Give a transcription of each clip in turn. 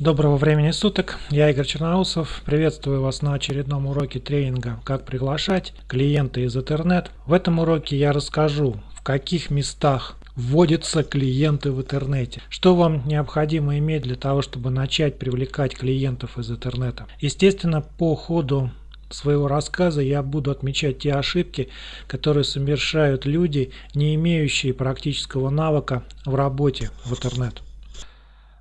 Доброго времени суток, я Игорь Черноусов, приветствую вас на очередном уроке тренинга «Как приглашать клиента из интернет». В этом уроке я расскажу, в каких местах вводятся клиенты в интернете. Что вам необходимо иметь для того, чтобы начать привлекать клиентов из интернета. Естественно, по ходу своего рассказа я буду отмечать те ошибки, которые совершают люди, не имеющие практического навыка в работе в интернет.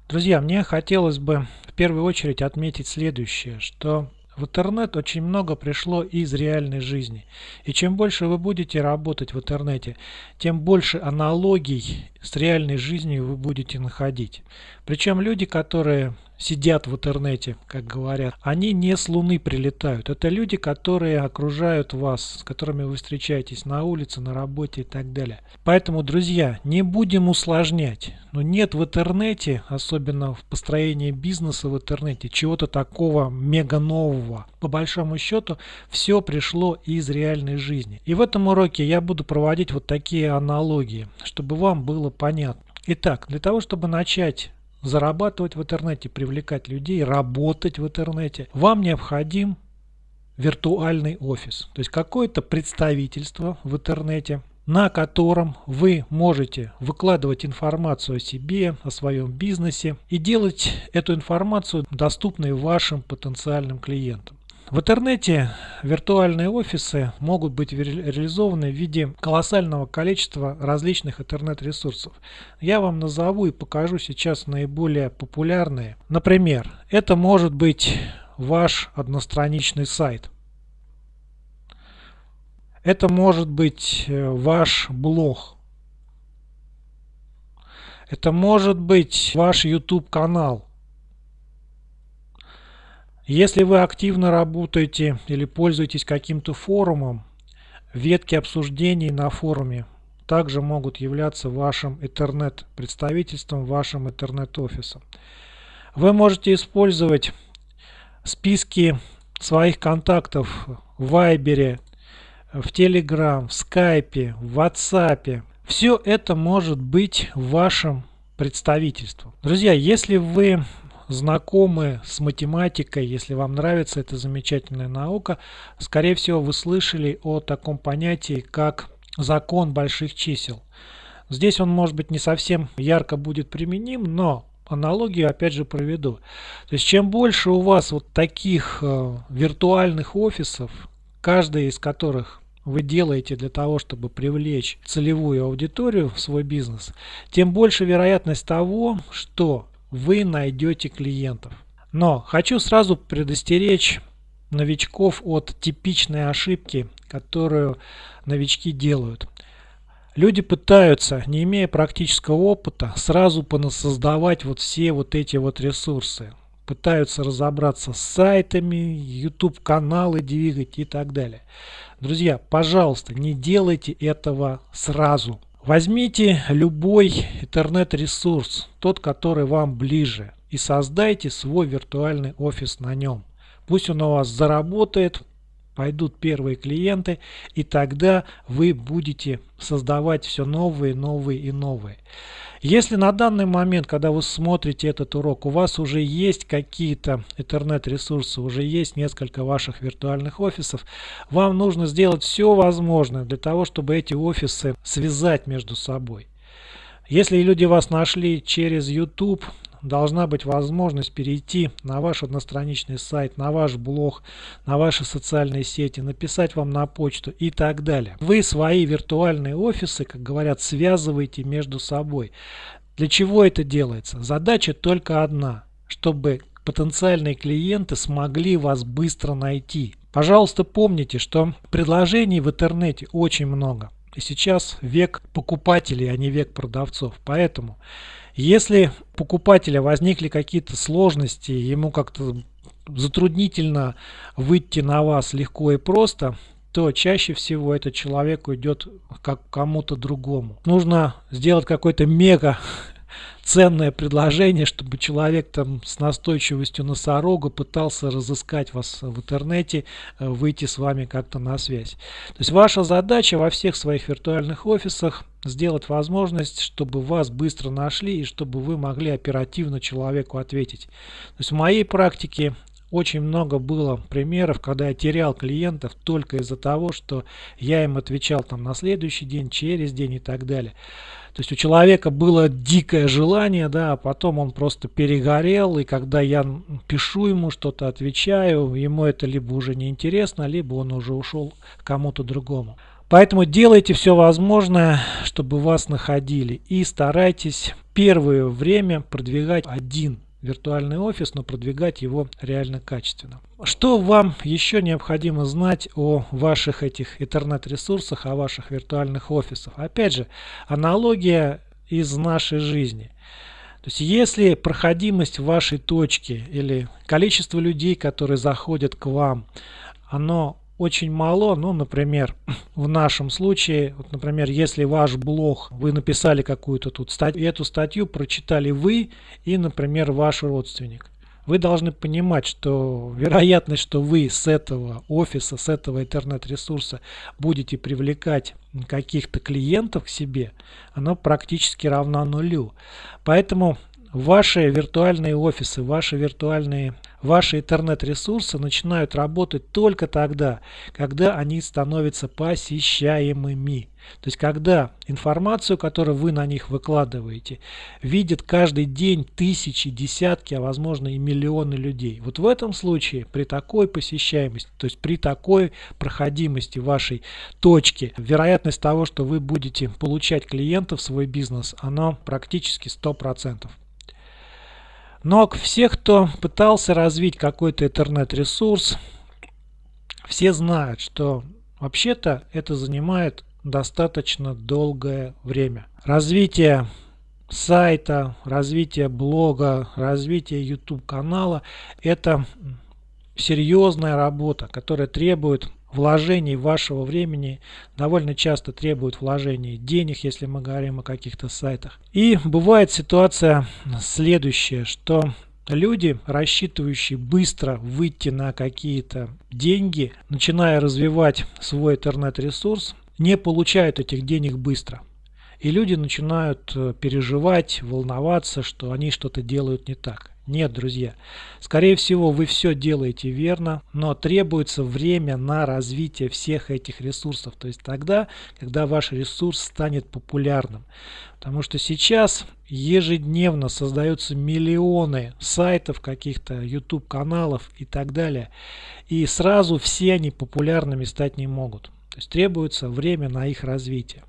Друзья, мне хотелось бы в первую очередь отметить следующее, что в интернет очень много пришло из реальной жизни. И чем больше вы будете работать в интернете, тем больше аналогий с реальной жизнью вы будете находить. Причем люди, которые сидят в интернете, как говорят, они не с Луны прилетают. Это люди, которые окружают вас, с которыми вы встречаетесь на улице, на работе и так далее. Поэтому, друзья, не будем усложнять. Но нет в интернете, особенно в построении бизнеса в интернете, чего-то такого мега нового. По большому счету, все пришло из реальной жизни. И в этом уроке я буду проводить вот такие аналогии, чтобы вам было понятно. Итак, для того, чтобы начать зарабатывать в интернете, привлекать людей, работать в интернете, вам необходим виртуальный офис. То есть какое-то представительство в интернете, на котором вы можете выкладывать информацию о себе, о своем бизнесе и делать эту информацию доступной вашим потенциальным клиентам. В интернете виртуальные офисы могут быть реализованы в виде колоссального количества различных интернет-ресурсов. Я вам назову и покажу сейчас наиболее популярные. Например, это может быть ваш одностраничный сайт. Это может быть э, ваш блог. Это может быть ваш YouTube канал. Если вы активно работаете или пользуетесь каким-то форумом, ветки обсуждений на форуме также могут являться вашим интернет-представительством, вашим интернет-офисом. Вы можете использовать списки своих контактов в Вайбере, в Telegram, в Скайпе, в WhatsApp. Все это может быть вашим представительством. Друзья, если вы знакомы с математикой, если вам нравится эта замечательная наука, скорее всего вы слышали о таком понятии, как закон больших чисел. Здесь он может быть не совсем ярко будет применим, но аналогию опять же проведу. То есть чем больше у вас вот таких э, виртуальных офисов, каждый из которых вы делаете для того, чтобы привлечь целевую аудиторию в свой бизнес, тем больше вероятность того, что вы найдете клиентов. Но хочу сразу предостеречь новичков от типичной ошибки, которую новички делают. Люди пытаются, не имея практического опыта, сразу создавать вот все вот эти вот ресурсы. Пытаются разобраться с сайтами, YouTube каналы двигать и так далее. Друзья, пожалуйста, не делайте этого сразу. Возьмите любой интернет-ресурс, тот, который вам ближе, и создайте свой виртуальный офис на нем. Пусть он у вас заработает, пойдут первые клиенты, и тогда вы будете создавать все новые, новые и новые. Если на данный момент, когда вы смотрите этот урок, у вас уже есть какие-то интернет-ресурсы, уже есть несколько ваших виртуальных офисов, вам нужно сделать все возможное для того, чтобы эти офисы связать между собой. Если люди вас нашли через YouTube, должна быть возможность перейти на ваш одностраничный сайт, на ваш блог, на ваши социальные сети, написать вам на почту и так далее. Вы свои виртуальные офисы, как говорят, связываете между собой. Для чего это делается? Задача только одна, чтобы потенциальные клиенты смогли вас быстро найти. Пожалуйста, помните, что предложений в интернете очень много. И сейчас век покупателей, а не век продавцов. Поэтому если у покупателя возникли какие-то сложности, ему как-то затруднительно выйти на вас легко и просто, то чаще всего этот человек уйдет как кому-то другому. Нужно сделать какой-то мега ценное предложение, чтобы человек там с настойчивостью носорога пытался разыскать вас в интернете, э, выйти с вами как-то на связь. То есть ваша задача во всех своих виртуальных офисах сделать возможность, чтобы вас быстро нашли и чтобы вы могли оперативно человеку ответить. То есть в моей практике очень много было примеров, когда я терял клиентов только из-за того, что я им отвечал там на следующий день, через день и так далее. То есть у человека было дикое желание, да, а потом он просто перегорел, и когда я пишу ему что-то, отвечаю, ему это либо уже не интересно, либо он уже ушел к кому-то другому. Поэтому делайте все возможное, чтобы вас находили. И старайтесь первое время продвигать один виртуальный офис, но продвигать его реально качественно. Что вам еще необходимо знать о ваших этих интернет-ресурсах, о ваших виртуальных офисах? Опять же, аналогия из нашей жизни. То есть если проходимость вашей точки или количество людей, которые заходят к вам, оно очень мало. Ну, например, в нашем случае, вот, например, если ваш блог, вы написали какую-то тут статью, эту статью прочитали вы и, например, ваш родственник. Вы должны понимать, что вероятность, что вы с этого офиса, с этого интернет-ресурса будете привлекать каких-то клиентов к себе, она практически равна нулю. Поэтому ваши виртуальные офисы, ваши виртуальные, ваши интернет-ресурсы начинают работать только тогда, когда они становятся посещаемыми. То есть, когда информацию, которую вы на них выкладываете, видят каждый день тысячи, десятки, а возможно и миллионы людей. Вот в этом случае, при такой посещаемости, то есть при такой проходимости вашей точки, вероятность того, что вы будете получать клиентов в свой бизнес, она практически 100%. Но все, кто пытался развить какой-то интернет-ресурс, все знают, что вообще-то это занимает достаточно долгое время. Развитие сайта, развитие блога, развитие YouTube канала – это серьезная работа, которая требует вложений вашего времени довольно часто требуют вложений денег, если мы говорим о каких-то сайтах. И бывает ситуация следующая, что люди, рассчитывающие быстро выйти на какие-то деньги, начиная развивать свой интернет-ресурс, не получают этих денег быстро. И люди начинают э, переживать, волноваться, что они что-то делают не так. Нет, друзья. Скорее всего, вы все делаете верно, но требуется время на развитие всех этих ресурсов. То есть тогда, когда ваш ресурс станет популярным. Потому что сейчас ежедневно создаются миллионы сайтов, каких-то YouTube каналов и так далее. И сразу все они популярными стать не могут. То есть требуется время на их развитие.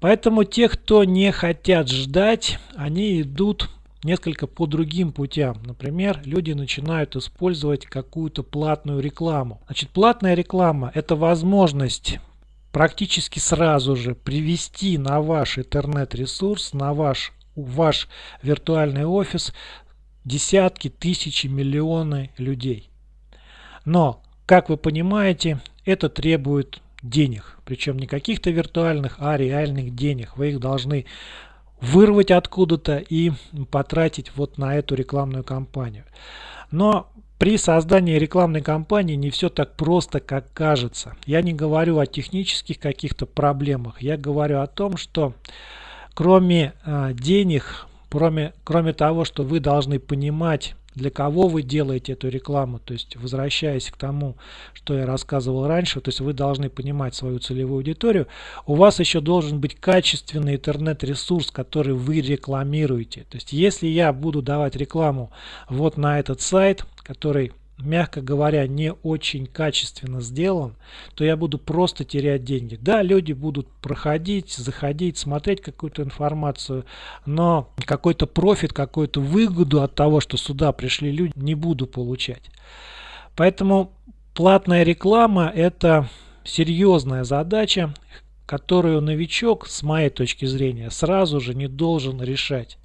Поэтому те, кто не хотят ждать, они идут несколько по другим путям. Например, люди начинают использовать какую-то платную рекламу. Значит, платная реклама – это возможность практически сразу же привести на ваш интернет-ресурс, на ваш, ваш виртуальный офис десятки, тысячи, миллионы людей. Но, как вы понимаете, это требует денег. Причем не каких-то виртуальных, а реальных денег. Вы их должны вырвать откуда-то и потратить вот на эту рекламную кампанию. Но при создании рекламной кампании не все так просто, как кажется. Я не говорю о технических каких-то проблемах. Я говорю о том, что кроме э, денег, кроме, кроме того, что вы должны понимать для кого вы делаете эту рекламу. То есть, возвращаясь к тому, что я рассказывал раньше, то есть вы должны понимать свою целевую аудиторию, у вас еще должен быть качественный интернет-ресурс, который вы рекламируете. То есть, если я буду давать рекламу вот на этот сайт, который мягко говоря, не очень качественно сделан, то я буду просто терять деньги. Да, люди будут проходить, заходить, смотреть какую-то информацию, но какой-то профит, какую-то выгоду от того, что сюда пришли люди, не буду получать. Поэтому платная реклама – это серьезная задача, которую новичок, с моей точки зрения, сразу же не должен решать.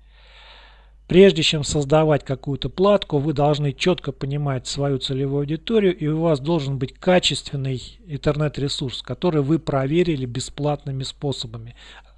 Прежде чем создавать какую-то платку, вы должны четко понимать свою целевую аудиторию, и у вас должен быть качественный интернет-ресурс, который вы проверили бесплатными способами.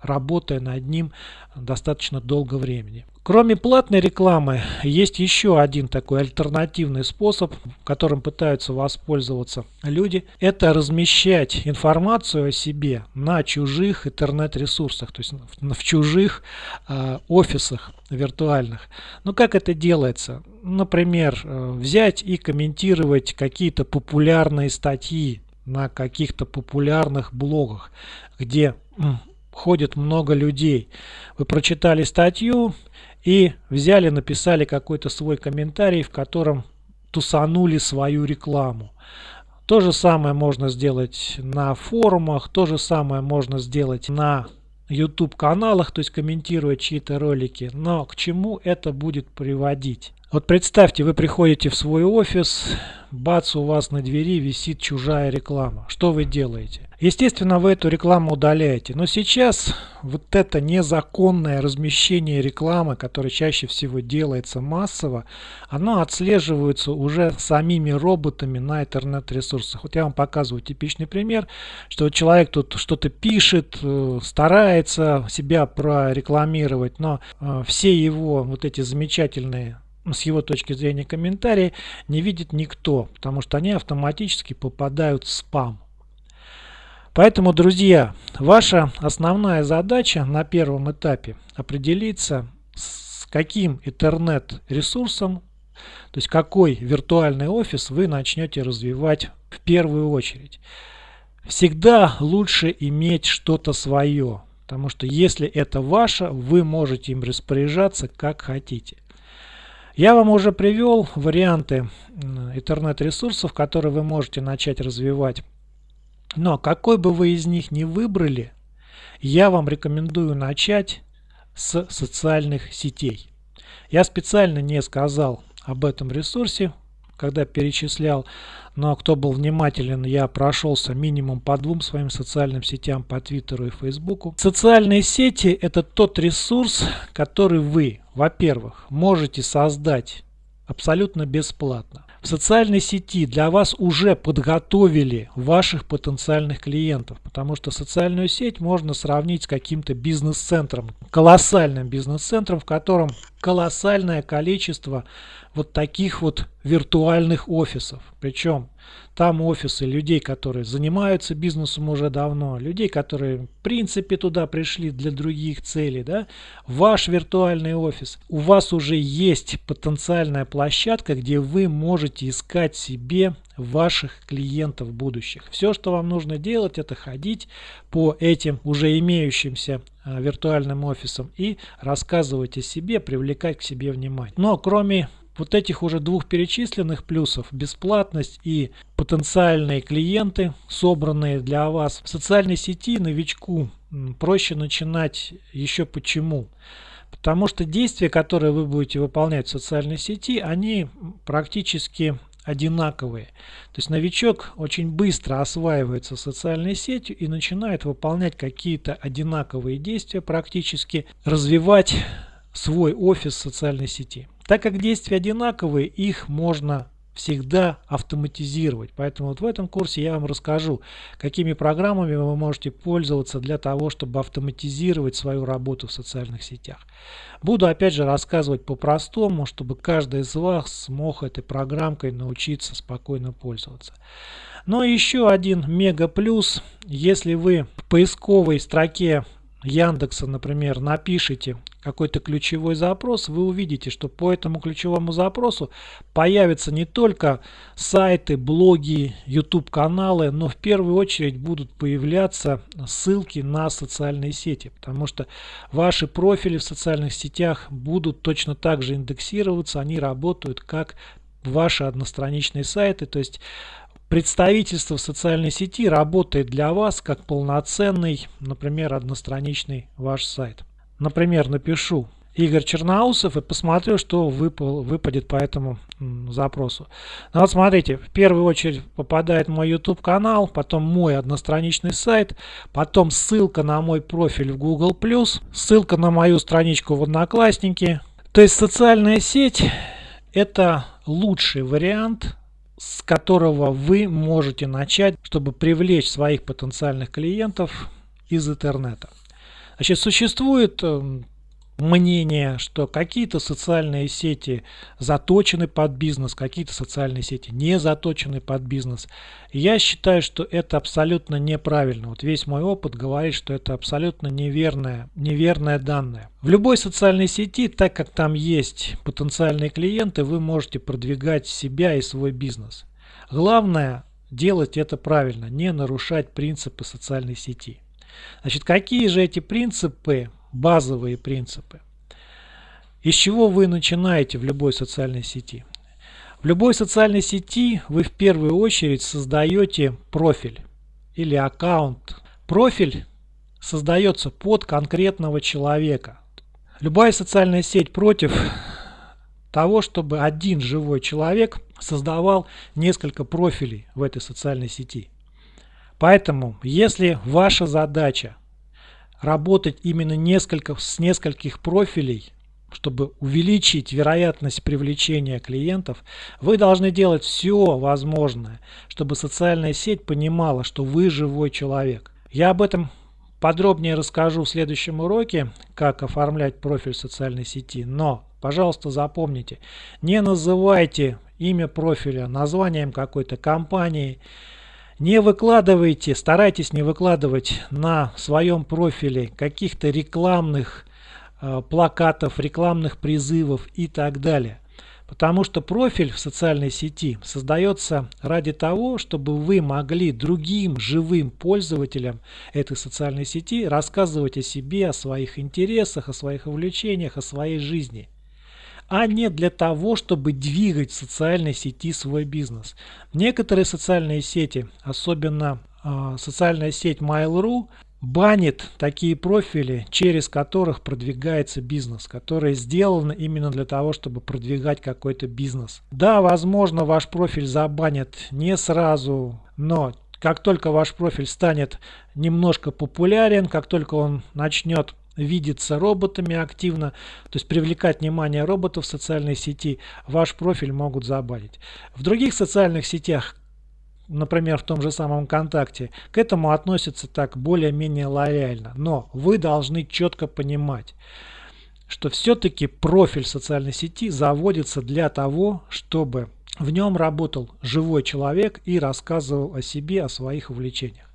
Работая над ним достаточно долго времени. Кроме платной рекламы, есть еще один такой альтернативный способ, которым пытаются воспользоваться люди. Это размещать информацию о себе на чужих интернет-ресурсах, то есть в чужих э, офисах виртуальных. Ну как это делается? Например, э, взять и комментировать какие-то популярные статьи на каких-то популярных блогах, где ходит много людей. Вы прочитали статью, и взяли, написали какой-то свой комментарий, в котором тусанули свою рекламу. То же самое можно сделать на форумах, то же самое можно сделать на YouTube каналах, то есть комментируя чьи-то ролики. Но к чему это будет приводить? Вот представьте, вы приходите в свой офис, бац, у вас на двери висит чужая реклама. Что вы делаете? Естественно, вы эту рекламу удаляете. Но сейчас вот это незаконное размещение рекламы, которое чаще всего делается массово, оно отслеживается уже самими роботами на интернет-ресурсах. Вот я вам показываю типичный пример, что человек тут что-то пишет, э, старается себя прорекламировать, но э, все его вот эти замечательные с его точки зрения комментарии не видит никто, потому что они автоматически попадают в спам. Поэтому, друзья, ваша основная задача на первом этапе определиться, с каким интернет-ресурсом, то есть какой виртуальный офис вы начнете развивать в первую очередь. Всегда лучше иметь что-то свое, потому что если это ваше, вы можете им распоряжаться как хотите. Я вам уже привел варианты интернет-ресурсов, которые вы можете начать развивать но какой бы вы из них ни выбрали, я вам рекомендую начать с социальных сетей. Я специально не сказал об этом ресурсе, когда перечислял, но кто был внимателен, я прошелся минимум по двум своим социальным сетям, по Твиттеру и Фейсбуку. Социальные сети – это тот ресурс, который вы, во-первых, можете создать абсолютно бесплатно в социальной сети для вас уже подготовили ваших потенциальных клиентов, потому что социальную сеть можно сравнить с каким-то бизнес-центром, колоссальным бизнес-центром, в котором колоссальное количество вот таких вот виртуальных офисов. Причем там офисы людей, которые занимаются бизнесом уже давно, людей, которые в принципе туда пришли для других целей. Да? Ваш виртуальный офис. У вас уже есть потенциальная площадка, где вы можете искать себе ваших клиентов будущих. Все, что вам нужно делать, это ходить по этим уже имеющимся а, виртуальным офисам и рассказывать о себе, привлекать к себе внимание. Но кроме вот этих уже двух перечисленных плюсов, бесплатность и потенциальные клиенты, собранные для вас в социальной сети новичку, проще начинать еще почему. Потому что действия, которые вы будете выполнять в социальной сети, они практически одинаковые. То есть новичок очень быстро осваивается социальной сетью и начинает выполнять какие-то одинаковые действия, практически развивать свой офис социальной сети. Так как действия одинаковые, их можно всегда автоматизировать. Поэтому вот в этом курсе я вам расскажу, какими программами вы можете пользоваться для того, чтобы автоматизировать свою работу в социальных сетях. Буду опять же рассказывать по-простому, чтобы каждый из вас смог этой программкой научиться спокойно пользоваться. Но еще один мега плюс, если вы в поисковой строке Яндекса, например, напишите какой-то ключевой запрос, вы увидите, что по этому ключевому запросу появятся не только сайты, блоги, YouTube каналы, но в первую очередь будут появляться ссылки на социальные сети, потому что ваши профили в социальных сетях будут точно так же индексироваться, они работают как ваши одностраничные сайты, то есть Представительство в социальной сети работает для вас как полноценный, например, одностраничный ваш сайт. Например, напишу Игорь Черноусов и посмотрю, что выпал, выпадет по этому запросу. Ну вот смотрите, в первую очередь попадает мой YouTube канал, потом мой одностраничный сайт, потом ссылка на мой профиль в Google+, ссылка на мою страничку в Одноклассники. То есть социальная сеть это лучший вариант с которого вы можете начать, чтобы привлечь своих потенциальных клиентов из интернета. Значит, существует эм, мнение, что какие-то социальные сети заточены под бизнес, какие-то социальные сети не заточены под бизнес. я считаю, что это абсолютно неправильно. Вот весь мой опыт говорит, что это абсолютно неверное, неверное данное. В любой социальной сети, так как там есть потенциальные клиенты, вы можете продвигать себя и свой бизнес. Главное делать это правильно, не нарушать принципы социальной сети. Значит, какие же эти принципы базовые принципы. Из чего вы начинаете в любой социальной сети? В любой социальной сети вы в первую очередь создаете профиль или аккаунт. Профиль создается под конкретного человека. Любая социальная сеть против того, чтобы один живой человек создавал несколько профилей в этой социальной сети. Поэтому, если ваша задача работать именно несколько, с нескольких профилей, чтобы увеличить вероятность привлечения клиентов, вы должны делать все возможное, чтобы социальная сеть понимала, что вы живой человек. Я об этом подробнее расскажу в следующем уроке, как оформлять профиль социальной сети. Но, пожалуйста, запомните, не называйте имя профиля названием какой-то компании, не выкладывайте, старайтесь не выкладывать на своем профиле каких-то рекламных э, плакатов, рекламных призывов и так далее. Потому что профиль в социальной сети создается ради того, чтобы вы могли другим живым пользователям этой социальной сети рассказывать о себе, о своих интересах, о своих увлечениях, о своей жизни а не для того, чтобы двигать в социальной сети свой бизнес. Некоторые социальные сети, особенно э, социальная сеть Mail.ru, банит такие профили, через которых продвигается бизнес, которые сделаны именно для того, чтобы продвигать какой-то бизнес. Да, возможно, ваш профиль забанят не сразу, но как только ваш профиль станет немножко популярен, как только он начнет видеться роботами активно, то есть привлекать внимание роботов в социальной сети, ваш профиль могут забанить. В других социальных сетях, например, в том же самом ВКонтакте, к этому относятся так более-менее лояльно. Но вы должны четко понимать, что все-таки профиль социальной сети заводится для того, чтобы в нем работал живой человек и рассказывал о себе, о своих увлечениях.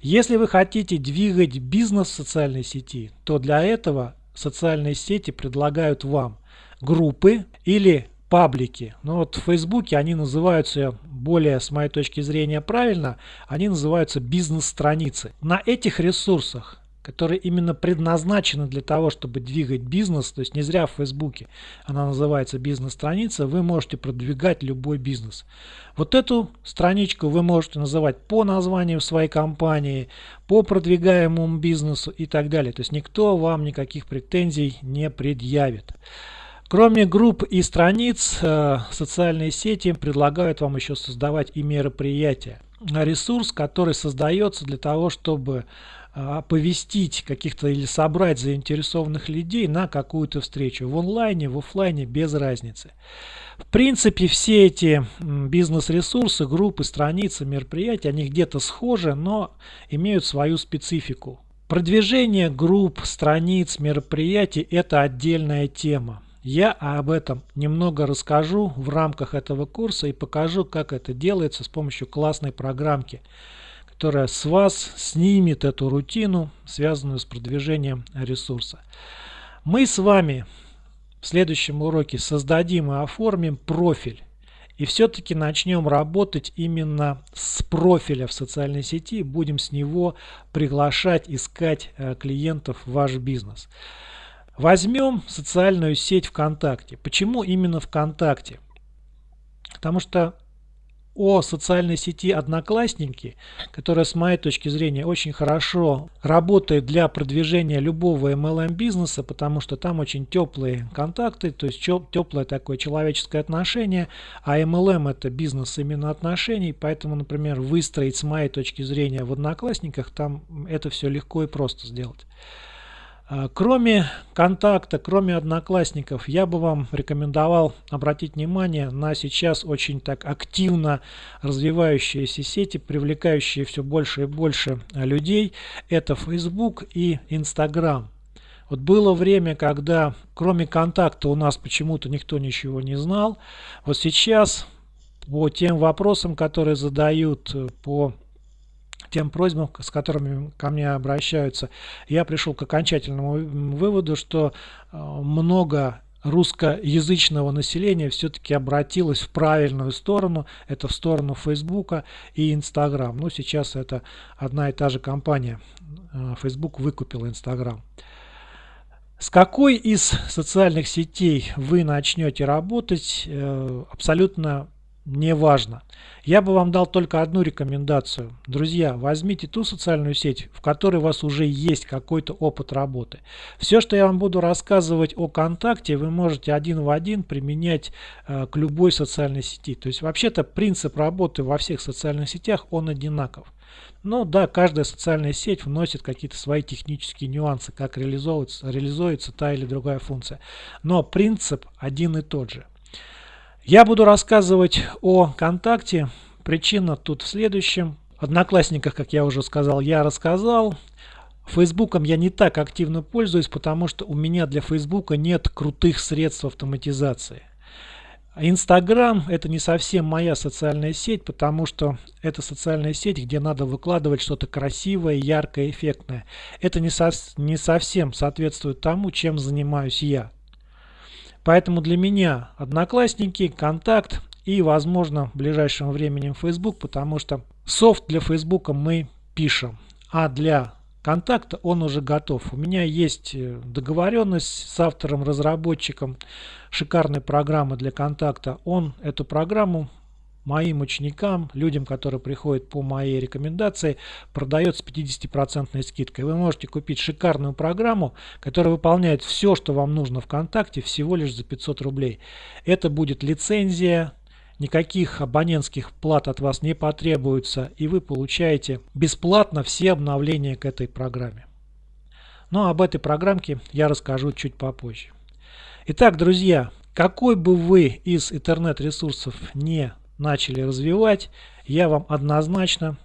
Если вы хотите двигать бизнес в социальной сети, то для этого социальные сети предлагают вам группы или паблики. Но ну вот в Фейсбуке они называются, более с моей точки зрения правильно, они называются бизнес-страницы. На этих ресурсах которые именно предназначены для того, чтобы двигать бизнес, то есть не зря в Фейсбуке она называется бизнес-страница, вы можете продвигать любой бизнес. Вот эту страничку вы можете называть по названию своей компании, по продвигаемому бизнесу и так далее. То есть никто вам никаких претензий не предъявит. Кроме групп и страниц, э, социальные сети предлагают вам еще создавать и мероприятия. Ресурс, который создается для того, чтобы оповестить каких-то или собрать заинтересованных людей на какую-то встречу в онлайне, в офлайне, без разницы. В принципе, все эти бизнес-ресурсы, группы, страницы, мероприятия, они где-то схожи, но имеют свою специфику. Продвижение групп, страниц, мероприятий – это отдельная тема. Я об этом немного расскажу в рамках этого курса и покажу, как это делается с помощью классной программки – которая с вас снимет эту рутину, связанную с продвижением ресурса. Мы с вами в следующем уроке создадим и оформим профиль. И все-таки начнем работать именно с профиля в социальной сети. Будем с него приглашать, искать э, клиентов в ваш бизнес. Возьмем социальную сеть ВКонтакте. Почему именно ВКонтакте? Потому что о социальной сети Одноклассники, которая с моей точки зрения очень хорошо работает для продвижения любого MLM бизнеса, потому что там очень теплые контакты, то есть теплое такое человеческое отношение, а MLM это бизнес именно отношений, поэтому, например, выстроить с моей точки зрения в Одноклассниках, там это все легко и просто сделать. А, кроме контакта, кроме одноклассников, я бы вам рекомендовал обратить внимание на сейчас очень так активно развивающиеся сети, привлекающие все больше и больше людей. Это Facebook и Instagram. Вот было время, когда кроме контакта у нас почему-то никто ничего не знал. Вот сейчас по тем вопросам, которые задают э, по тем просьбам, с которыми ко мне обращаются, я пришел к окончательному выводу, что э, много русскоязычного населения все-таки обратилось в правильную сторону, это в сторону Фейсбука и Инстаграм. Ну, сейчас это одна и та же компания. Facebook выкупил Инстаграм. С какой из социальных сетей вы начнете работать, э, абсолютно не важно. Я бы вам дал только одну рекомендацию. Друзья, возьмите ту социальную сеть, в которой у вас уже есть какой-то опыт работы. Все, что я вам буду рассказывать о контакте, вы можете один в один применять э, к любой социальной сети. То есть вообще-то принцип работы во всех социальных сетях, он одинаков. Ну да, каждая социальная сеть вносит какие-то свои технические нюансы, как реализуется, реализуется та или другая функция. Но принцип один и тот же. Я буду рассказывать о контакте. Причина тут в следующем. Одноклассниках, как я уже сказал, я рассказал. Фейсбуком я не так активно пользуюсь, потому что у меня для Фейсбука нет крутых средств автоматизации. Инстаграм это не совсем моя социальная сеть, потому что это социальная сеть, где надо выкладывать что-то красивое, яркое, эффектное. Это не, со не совсем соответствует тому, чем занимаюсь я. Поэтому для меня Одноклассники, Контакт и, возможно, в ближайшем времени Facebook, потому что софт для Facebook мы пишем, а для контакта он уже готов. У меня есть э, договоренность с автором-разработчиком шикарной программы для контакта. Он эту программу моим ученикам, людям, которые приходят по моей рекомендации, продает с 50% скидкой. Вы можете купить шикарную программу, которая выполняет все, что вам нужно ВКонтакте, всего лишь за 500 рублей. Это будет лицензия, никаких абонентских плат от вас не потребуется, и вы получаете бесплатно все обновления к этой программе. Но об этой программке я расскажу чуть попозже. Итак, друзья, какой бы вы из интернет-ресурсов не начали развивать, я вам однозначно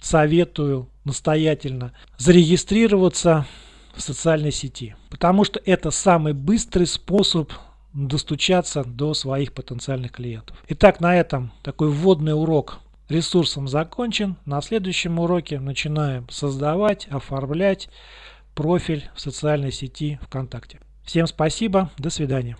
советую настоятельно зарегистрироваться в социальной сети. Потому что это самый быстрый способ достучаться до своих потенциальных клиентов. Итак, на этом такой вводный урок ресурсом закончен. На следующем уроке начинаем создавать, оформлять профиль в социальной сети ВКонтакте. Всем спасибо, до свидания.